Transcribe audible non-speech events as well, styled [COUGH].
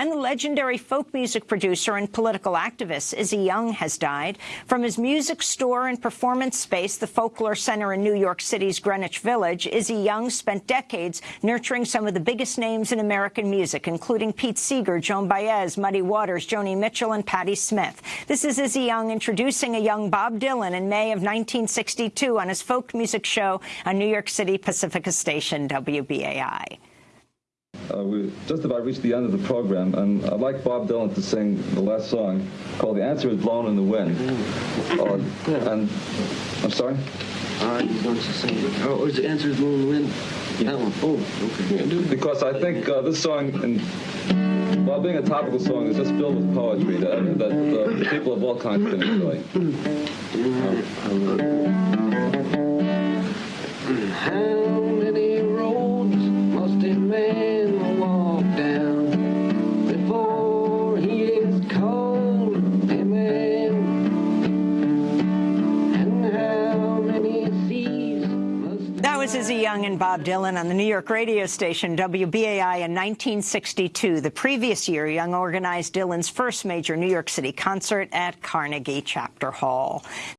And the legendary folk music producer and political activist Izzy Young has died. From his music store and performance space, the Folklore Center in New York City's Greenwich Village, Izzy Young spent decades nurturing some of the biggest names in American music, including Pete Seeger, Joan Baez, Muddy Waters, Joni Mitchell, and Patti Smith. This is Izzy Young introducing a young Bob Dylan in May of 1962 on his folk music show on New York City Pacifica station, WBAI. Uh, we just about reached the end of the program, and I'd like Bob Dylan to sing the last song called "The Answer Is Blown in the Wind." Uh, and I'm sorry. Right, he's going to sing. Oh, is the answer is blown in the wind? That one. Oh, okay. Because I think uh, this song, and while being a topical song, is just filled with poetry that, that uh, people of all kinds can enjoy. [CLEARS THROAT] was Izzy Young and Bob Dylan on the New York radio station WBAI in 1962. The previous year, Young organized Dylan's first major New York City concert at Carnegie Chapter Hall.